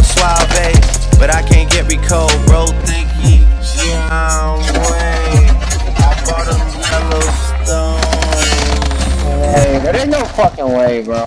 I'm suave, but I can't get Rico. Bro, think he John Wayne. I bought him Yellowstone. Hey, there ain't no fucking way, bro.